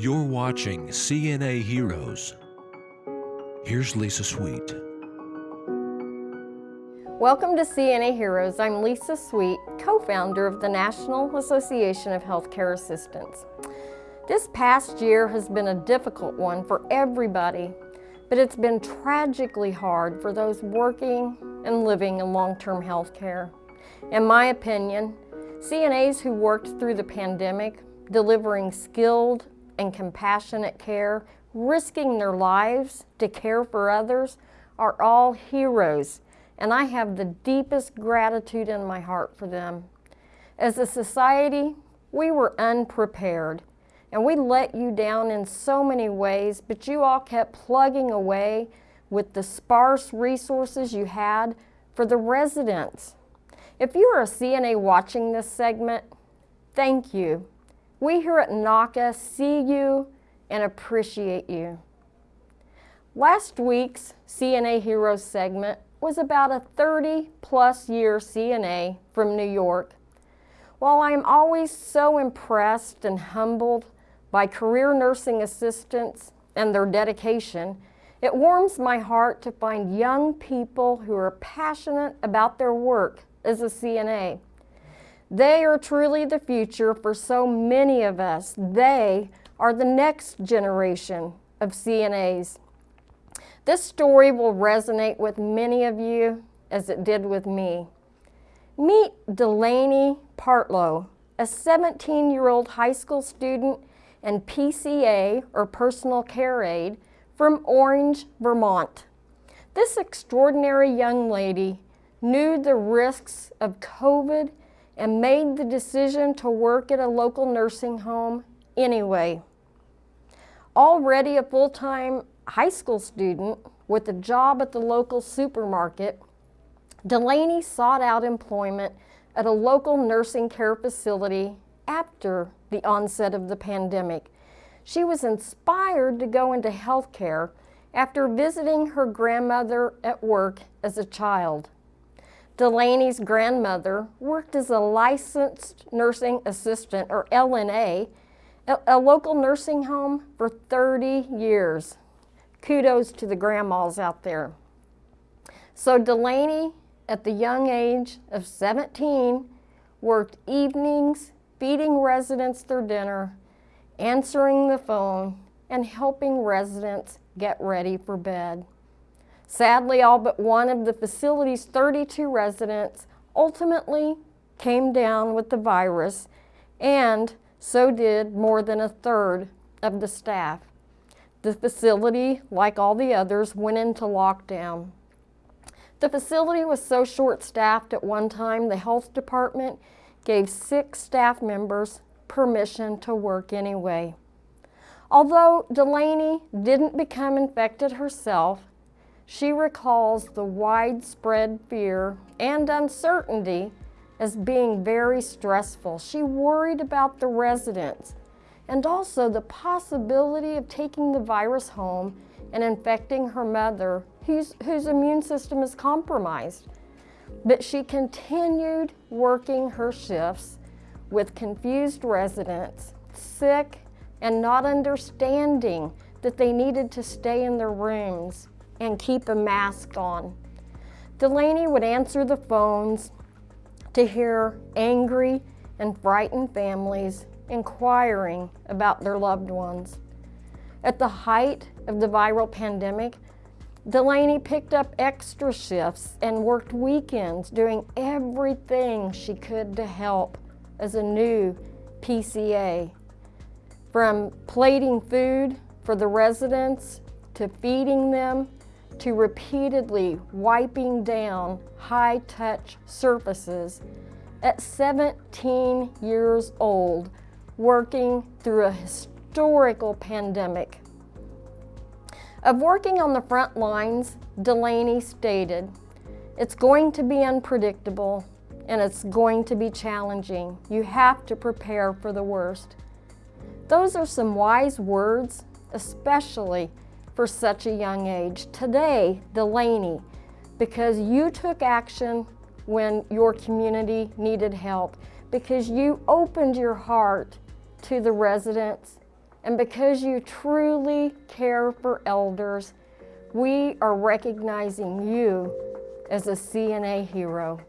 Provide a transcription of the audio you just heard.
You're watching CNA Heroes. Here's Lisa Sweet. Welcome to CNA Heroes. I'm Lisa Sweet, co-founder of the National Association of Healthcare Assistants. This past year has been a difficult one for everybody, but it's been tragically hard for those working and living in long-term health care. In my opinion, CNAs who worked through the pandemic, delivering skilled and compassionate care, risking their lives to care for others, are all heroes, and I have the deepest gratitude in my heart for them. As a society, we were unprepared, and we let you down in so many ways, but you all kept plugging away with the sparse resources you had for the residents if you are a CNA watching this segment, thank you. We here at NAHCA see you and appreciate you. Last week's CNA Heroes segment was about a 30 plus year CNA from New York. While I am always so impressed and humbled by career nursing assistants and their dedication, it warms my heart to find young people who are passionate about their work as a CNA. They are truly the future for so many of us. They are the next generation of CNAs. This story will resonate with many of you as it did with me. Meet Delaney Partlow, a 17-year-old high school student and PCA, or personal care aide, from Orange, Vermont. This extraordinary young lady knew the risks of COVID and made the decision to work at a local nursing home anyway. Already a full-time high school student with a job at the local supermarket, Delaney sought out employment at a local nursing care facility after the onset of the pandemic. She was inspired to go into healthcare after visiting her grandmother at work as a child. Delaney's grandmother worked as a licensed nursing assistant, or LNA, at a local nursing home for 30 years. Kudos to the grandmas out there. So Delaney, at the young age of 17, worked evenings, feeding residents their dinner, answering the phone, and helping residents get ready for bed. Sadly, all but one of the facility's 32 residents ultimately came down with the virus, and so did more than a third of the staff. The facility, like all the others, went into lockdown. The facility was so short-staffed at one time, the health department gave six staff members permission to work anyway. Although Delaney didn't become infected herself, she recalls the widespread fear and uncertainty as being very stressful. She worried about the residents and also the possibility of taking the virus home and infecting her mother, whose, whose immune system is compromised. But she continued working her shifts with confused residents, sick and not understanding that they needed to stay in their rooms and keep a mask on. Delaney would answer the phones to hear angry and frightened families inquiring about their loved ones. At the height of the viral pandemic, Delaney picked up extra shifts and worked weekends doing everything she could to help as a new PCA. From plating food for the residents to feeding them to repeatedly wiping down high-touch surfaces at 17 years old, working through a historical pandemic. Of working on the front lines, Delaney stated, it's going to be unpredictable and it's going to be challenging. You have to prepare for the worst. Those are some wise words, especially for such a young age. Today, Delaney, because you took action when your community needed help, because you opened your heart to the residents And because you truly care for elders, we are recognizing you as a CNA hero.